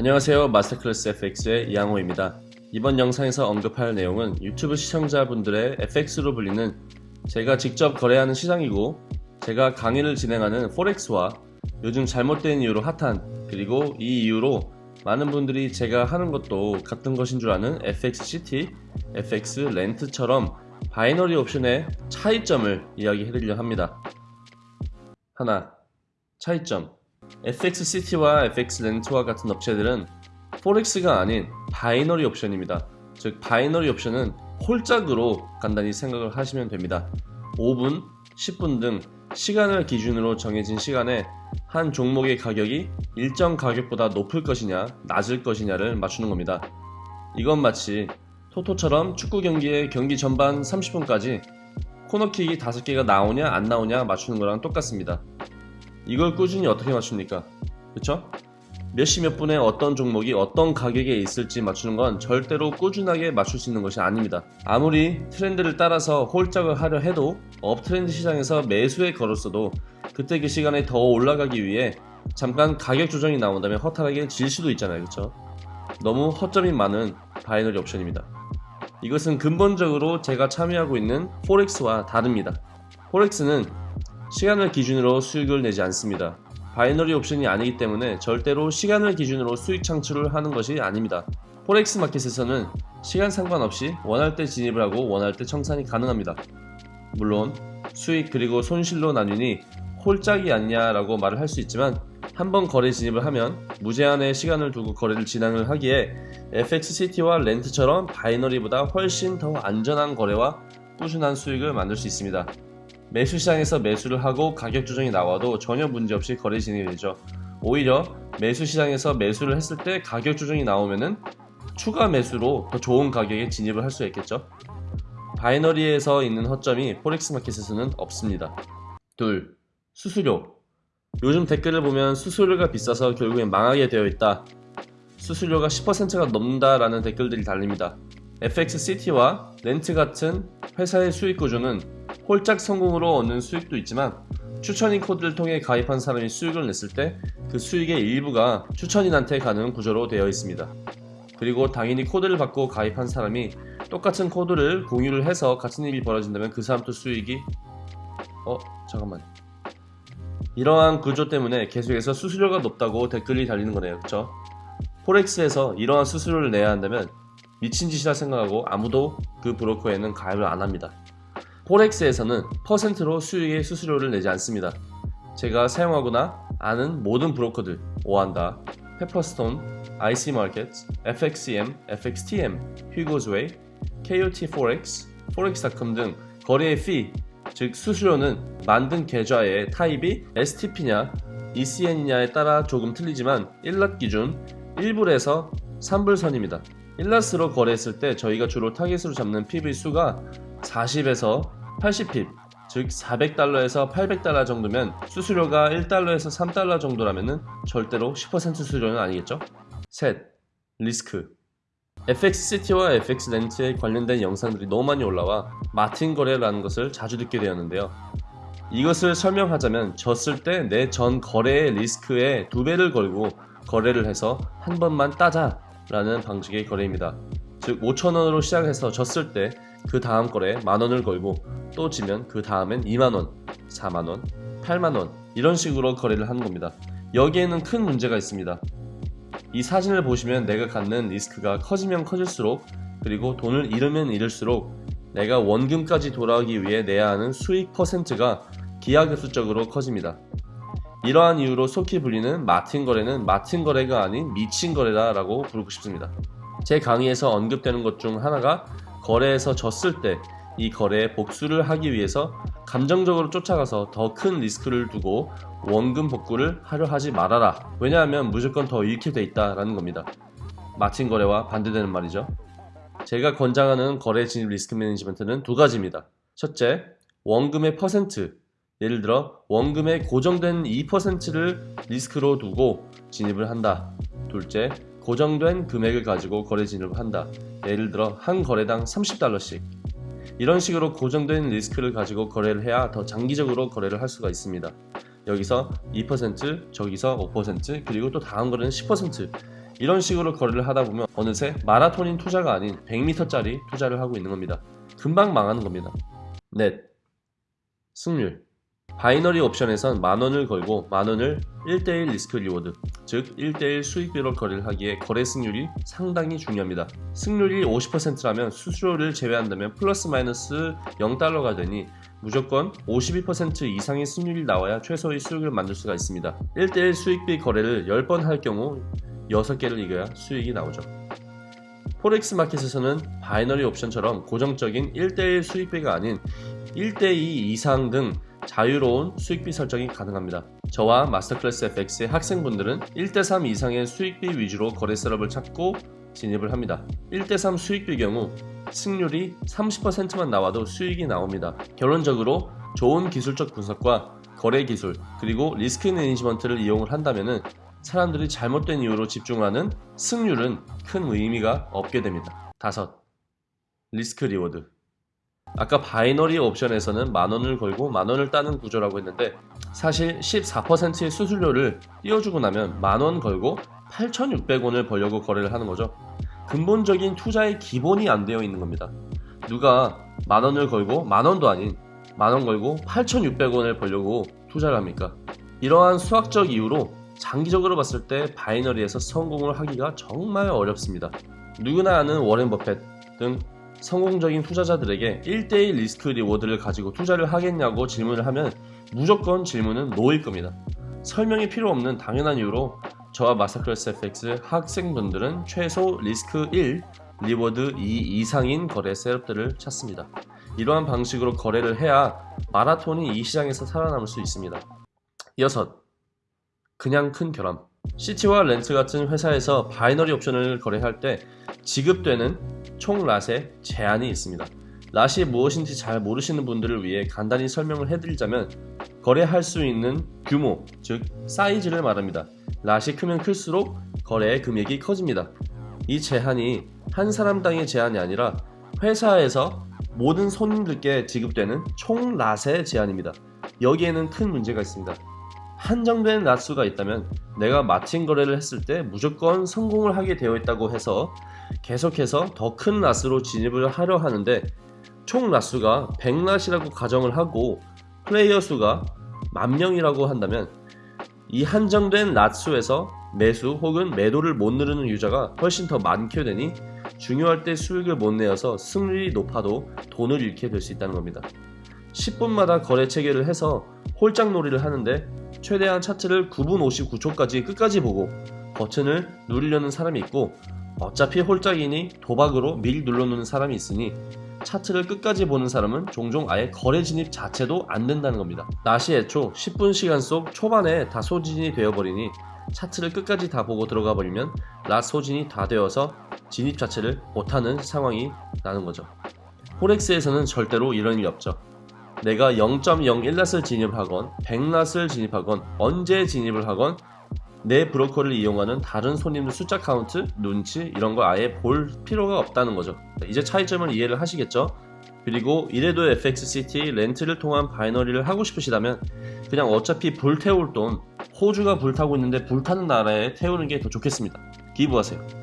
안녕하세요. 마스터클래스 FX의 이양호입니다. 이번 영상에서 언급할 내용은 유튜브 시청자분들의 FX로 불리는 제가 직접 거래하는 시장이고 제가 강의를 진행하는 forex와 요즘 잘못된 이유로 핫한 그리고 이 이유로 많은 분들이 제가 하는 것도 같은 것인 줄 아는 FXCT, FX렌트처럼 binary option의 차이점을 이야기해드리려 합니다. 하나, 차이점 FXCT와 FX렌트와 같은 업체들은 forex가 아닌 binary option입니다. 즉 binary option은 홀짝으로 간단히 생각을 하시면 됩니다. 5분, 10분 등 시간을 기준으로 정해진 시간에 한 종목의 가격이 일정 가격보다 높을 것이냐 낮을 것이냐를 맞추는 겁니다. 이건 마치 토토처럼 축구 경기의 경기 전반 30분까지 코너킥이 5개가 나오냐 안 나오냐 맞추는 거랑 똑같습니다. 이걸 꾸준히 어떻게 맞춥니까? 그쵸? 몇 시 몇 분에 어떤 종목이 어떤 가격에 있을지 맞추는 건 절대로 꾸준하게 맞출 수 있는 것이 아닙니다. 아무리 트렌드를 따라서 홀짝을 하려 해도 업트렌드 시장에서 매수에 걸었어도 그때 그 시간에 더 올라가기 위해 잠깐 가격 조정이 나온다면 허탈하게 질 수도 있잖아요. 그쵸? 너무 허점이 많은 binary option입니다. 이것은 근본적으로 제가 참여하고 있는 forex와 다릅니다. forex는 시간을 기준으로 수익을 내지 않습니다. binary option이 아니기 때문에 절대로 시간을 기준으로 수익 창출을 하는 것이 아닙니다. forex market에서는 시간 상관없이 원할 때 진입을 하고 원할 때 청산이 가능합니다. 물론 수익 그리고 손실로 나뉘니 홀짝이 아니냐라고 말을 할 수 있지만 한번 거래 진입을 하면 무제한의 시간을 두고 거래를 진행을 하기에 FXCT와 렌트처럼 binary보다 훨씬 더 안전한 거래와 꾸준한 수익을 만들 수 있습니다. 매수 시장에서 매수를 하고 가격 조정이 나와도 전혀 문제없이 거래 진행이 되죠. 오히려 매수 시장에서 매수를 했을 때 가격 조정이 나오면은 추가 매수로 더 좋은 가격에 진입을 할 수 있겠죠. binary에서 있는 허점이 forex market에서는 없습니다. 둘, 수수료. 요즘 댓글을 보면 수수료가 비싸서 결국엔 망하게 되어 있다. 수수료가 10%가 넘는다라는 댓글들이 달립니다. FXCT와 렌트 같은 회사의 수익 구조는 홀짝 성공으로 얻는 수익도 있지만 추천인 코드를 통해 가입한 사람이 수익을 냈을 때 그 수익의 일부가 추천인한테 가는 구조로 되어 있습니다. 그리고 당연히 코드를 받고 가입한 사람이 똑같은 코드를 공유를 해서 같은 일이 벌어진다면 그 사람도 수익이 어 잠깐만 이러한 구조 때문에 계속해서 수수료가 높다고 댓글이 달리는 거네요. 그쵸? 포렉스에서 이러한 수수료를 내야 한다면 미친 짓이라 생각하고 아무도 그 브로커에는 가입을 안 합니다 포렉스에서는 퍼센트로 수익의 수수료를 내지 않습니다 제가 사용하거나 아는 모든 브로커들 오한다, 페퍼스톤, IC마켓, FXCM, FXTM, 휴고즈웨이, KOT4X, forex.com 등 거래의 피, 즉 수수료는 만든 계좌의 타입이 STP냐 ECN이냐에 따라 조금 틀리지만 1랏 기준 1불에서 3불 선입니다. 1랏으로 거래했을 때 저희가 주로 타겟으로 잡는 PV 수가 40에서 80핍 즉 400달러에서 800달러 정도면 수수료가 1달러에서 3달러 정도라면 절대로 10% 수수료는 아니겠죠? 셋, 리스크 FXCT와 FX렌트에 관련된 영상들이 너무 많이 올라와 마틴 거래라는 것을 자주 듣게 되었는데요. 이것을 설명하자면 졌을 때 내 전 거래의 리스크에 두 배를 걸고 거래를 해서 한 번만 따자 라는 방식의 거래입니다. 즉 5천원으로 시작해서 졌을 때 그 다음 거래에 만원을 걸고 또 지면 그 다음엔 2만원, 4만원, 8만원 이런 식으로 거래를 하는 겁니다. 여기에는 큰 문제가 있습니다. 이 사진을 보시면 내가 갖는 리스크가 커지면 커질수록 그리고 돈을 잃으면 잃을수록 내가 원금까지 돌아오기 위해 내야 하는 수익 퍼센트가 기하급수적으로 커집니다. 이러한 이유로 속히 불리는 마틴 거래는 마틴 거래가 아닌 미친 거래다 라고 부르고 싶습니다. 제 강의에서 언급되는 것 중 하나가 거래에서 졌을 때 이 거래에 복수를 하기 위해서 감정적으로 쫓아가서 더 큰 리스크를 두고 원금 복구를 하려 하지 말아라. 왜냐하면 무조건 더 잃게 돼 있다 라는 겁니다. 마틴 거래와 반대되는 말이죠. 제가 권장하는 거래 진입 risk management는 두 가지입니다. 첫째 원금의 퍼센트. 예를 들어 원금의 고정된 2%를 리스크로 두고 진입을 한다. 둘째 고정된 금액을 가지고 거래 진입을 한다 예를 들어 한 거래당 30달러씩 이런 식으로 고정된 리스크를 가지고 거래를 해야 더 장기적으로 거래를 할 수가 있습니다. 여기서 2% 저기서 5% 그리고 또 다음 거래는 10% 이런 식으로 거래를 하다 보면 어느새 마라톤인 투자가 아닌 100m짜리 투자를 하고 있는 겁니다. 금방 망하는 겁니다. 넷. 승률. binary option에선 만원을 걸고 만원을 1대1 risk reward, 즉 1대1 수익비로 거래를 하기에 거래 승률이 상당히 중요합니다. 승률이 50%라면 수수료를 제외한다면 플러스 마이너스 0달러가 되니 무조건 52% 이상의 승률이 나와야 최소의 수익을 만들 수가 있습니다. 1대1 수익비 거래를 10번 할 경우 6개를 이겨야 수익이 나오죠. Forex 마켓에서는 binary 옵션처럼 고정적인 1대1 수익비가 아닌 1대2 이상 등 자유로운 수익비 설정이 가능합니다. 저와 마스터클래스 FX의 학생분들은 1대3 이상의 수익비 위주로 거래 setup을 찾고 진입을 합니다. 1대3 수익비 경우 승률이 30%만 나와도 수익이 나옵니다. 결론적으로 좋은 기술적 분석과 거래 기술 그리고 risk management를 이용을 한다면 사람들이 잘못된 이유로 집중하는 승률은 큰 의미가 없게 됩니다. 다섯, risk reward 아까 binary 옵션에서는 만원을 걸고 만원을 따는 구조라고 했는데 사실 14%의 수수료를 떼어주고 나면 만원 걸고 8,600원을 벌려고 거래를 하는 거죠. 근본적인 투자의 기본이 안 되어 있는 겁니다. 누가 만원을 걸고 만원도 아닌 만원 걸고 8,600원을 벌려고 투자를 합니까? 이러한 수학적 이유로 장기적으로 봤을 때 binary에서 성공을 하기가 정말 어렵습니다. 누구나 아는 워렌 버펫 등 성공적인 투자자들에게 1대1 risk reward를 가지고 투자를 하겠냐고 질문을 하면 무조건 질문은 no일 겁니다. 설명이 필요 없는 당연한 이유로 저와 마스터클래스 FX 학생분들은 최소 리스크 1, reward 2 이상인 거래 setup들을 찾습니다. 이러한 방식으로 거래를 해야 마라톤인 이 시장에서 살아남을 수 있습니다. 여섯, 가장 큰 결함. 시티와 렌트 같은 회사에서 binary 옵션을 거래할 때 지급되는 총 랏에 제한이 있습니다. 랏이 무엇인지 잘 모르시는 분들을 위해 간단히 설명을 해드리자면 거래할 수 있는 규모, 즉 사이즈를 말합니다. 랏이 크면 클수록 거래의 금액이 커집니다. 이 제한이 한 사람당의 제한이 아니라 회사에서 모든 손님들께 지급되는 총 랏의 제한입니다. 여기에는 큰 문제가 있습니다. 한정된 랏수가 있다면 내가 마틴 거래를 했을 때 무조건 성공을 하게 되어 있다고 해서 계속해서 더큰 랏으로 진입을 하려 하는데 총 랏수가 100랏이라고 가정을 하고 플레이어 수가 만 명이라고 한다면 이 한정된 랏수에서 매수 혹은 매도를 못 누르는 유저가 훨씬 더 많게 되니 중요할 때 수익을 못 내어서 승률이 높아도 돈을 잃게 될 수 있다는 겁니다. 10분마다 거래 체계를 해서 홀짝 놀이를 하는데 최대한 차트를 9분 59초까지 끝까지 보고 버튼을 누르려는 사람이 있고 어차피 홀짝이니 도박으로 미리 눌러놓는 사람이 있으니 차트를 끝까지 보는 사람은 종종 아예 거래 진입 자체도 안 된다는 겁니다. 낮이 애초 10분 시간 속 초반에 다 소진이 되어버리니 차트를 끝까지 다 보고 들어가 버리면 낮 소진이 다 되어서 진입 자체를 못하는 상황이 나는 거죠. 포렉스에서는 절대로 이런 일이 없죠. 내가 0.01낫을 진입하건 100낫을 진입하건 언제 진입을 하건 내 브로커를 이용하는 다른 손님들 숫자 카운트, 눈치 이런 거 아예 볼 필요가 없다는 거죠. 이제 차이점을 이해를 하시겠죠? 그리고 이래도 FXCT 렌트를 통한 binary를 하고 싶으시다면 그냥 어차피 불태울 돈 호주가 불타고 있는데 불타는 나라에 태우는 게 더 좋겠습니다. 기부하세요.